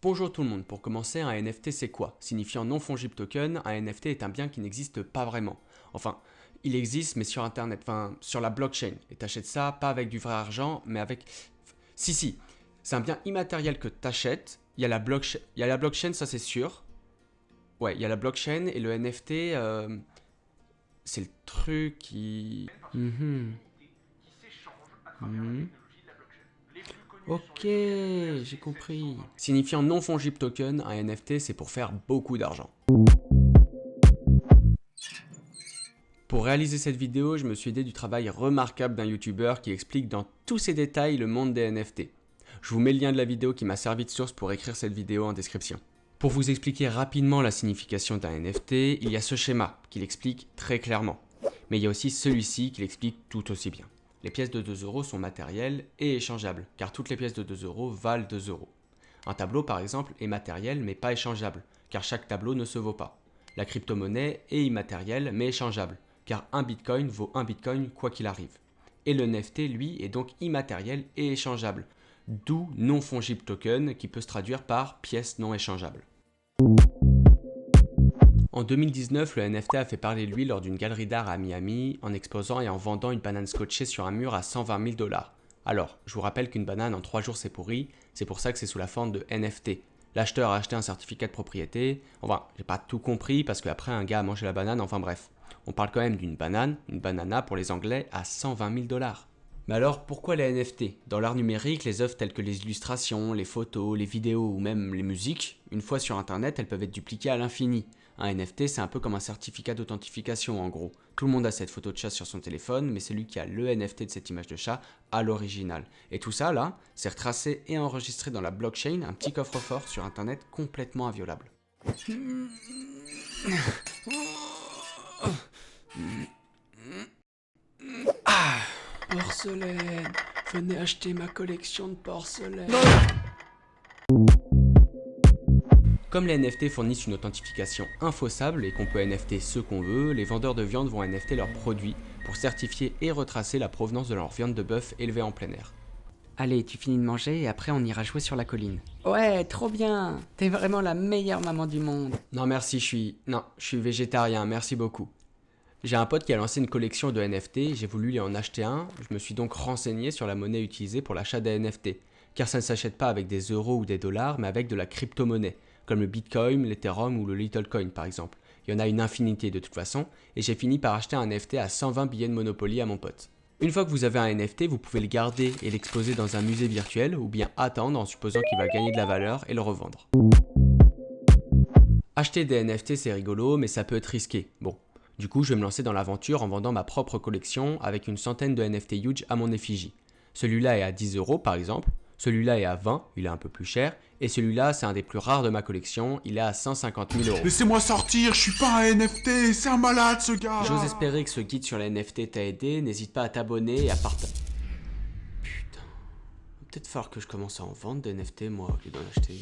Bonjour tout le monde, pour commencer, un NFT c'est quoi? Signifiant non fungible token, un NFT est un bien qui n'existe pas vraiment. Enfin, il existe mais sur internet, enfin sur la blockchain. Et t'achètes ça pas avec du vrai argent, mais avec... Si si, c'est un bien immatériel que t'achètes, il y a la blockchain, il y a la blockchain ça c'est sûr. Ouais, il y a la blockchain et le NFT, euh, c'est le truc qui... Mhm. Mhm. Ok, j'ai compris. Signifiant non fungible token, un NFT c'est pour faire beaucoup d'argent. Pour réaliser cette vidéo, je me suis aidé du travail remarquable d'un youtubeur qui explique dans tous ses détails le monde des NFT. Je vous mets le lien de la vidéo qui m'a servi de source pour écrire cette vidéo en description. Pour vous expliquer rapidement la signification d'un NFT, il y a ce schéma qui l'explique très clairement. Mais il y a aussi celui-ci qui l'explique tout aussi bien. Les pièces de 2 euros sont matérielles et échangeables, car toutes les pièces de 2 euros valent 2 euros. Un tableau par exemple est matériel mais pas échangeable, car chaque tableau ne se vaut pas. La crypto-monnaie est immatérielle mais échangeable, car un bitcoin vaut un bitcoin quoi qu'il arrive. Et le NFT lui est donc immatériel et échangeable, d'où non fungible token qui peut se traduire par pièce non échangeable. En 2019, le NFT a fait parler de lui lors d'une galerie d'art à Miami en exposant et en vendant une banane scotchée sur un mur à 120 000 dollars. Alors, je vous rappelle qu'une banane en 3 jours c'est pourri, c'est pour ça que c'est sous la forme de NFT. L'acheteur a acheté un certificat de propriété, enfin, j'ai pas tout compris parce qu'après un gars a mangé la banane, enfin bref. On parle quand même d'une banane, une banana pour les anglais, à 120 000 dollars. Mais alors, pourquoi les NFT Dans l'art numérique, les œuvres telles que les illustrations, les photos, les vidéos ou même les musiques, une fois sur internet, elles peuvent être dupliquées à l'infini. Un NFT, c'est un peu comme un certificat d'authentification en gros. Tout le monde a cette photo de chat sur son téléphone, mais celui qui a le NFT de cette image de chat a l'original. Et tout ça, là, c'est retracé et enregistré dans la blockchain, un petit coffre-fort sur internet complètement inviolable. Porcelaine Venez acheter ma collection de porcelaine comme les NFT fournissent une authentification infaussable et qu'on peut NFT ce qu'on veut, les vendeurs de viande vont NFT leurs produits pour certifier et retracer la provenance de leur viande de bœuf élevée en plein air. Allez, tu finis de manger et après on ira jouer sur la colline. Ouais, trop bien T'es vraiment la meilleure maman du monde. Non merci, je suis... Non, je suis végétarien, merci beaucoup. J'ai un pote qui a lancé une collection de NFT, j'ai voulu lui en acheter un, je me suis donc renseigné sur la monnaie utilisée pour l'achat des NFT, car ça ne s'achète pas avec des euros ou des dollars, mais avec de la crypto-monnaie comme le Bitcoin, l'Ethereum ou le Littlecoin par exemple. Il y en a une infinité de toute façon, et j'ai fini par acheter un NFT à 120 billets de Monopoly à mon pote. Une fois que vous avez un NFT, vous pouvez le garder et l'exposer dans un musée virtuel, ou bien attendre en supposant qu'il va gagner de la valeur et le revendre. Acheter des NFT c'est rigolo, mais ça peut être risqué. Bon, du coup je vais me lancer dans l'aventure en vendant ma propre collection avec une centaine de NFT huge à mon effigie. Celui-là est à 10 euros par exemple, celui-là est à 20, il est un peu plus cher. Et celui-là, c'est un des plus rares de ma collection, il est à 150 000 euros. Laissez-moi sortir, je suis pas un NFT, c'est un malade ce gars J'ose espérer que ce guide sur les NFT t'a aidé, n'hésite pas à t'abonner et à partager. Putain, peut-être falloir que je commence à en vendre des NFT moi, au lieu d'en acheter.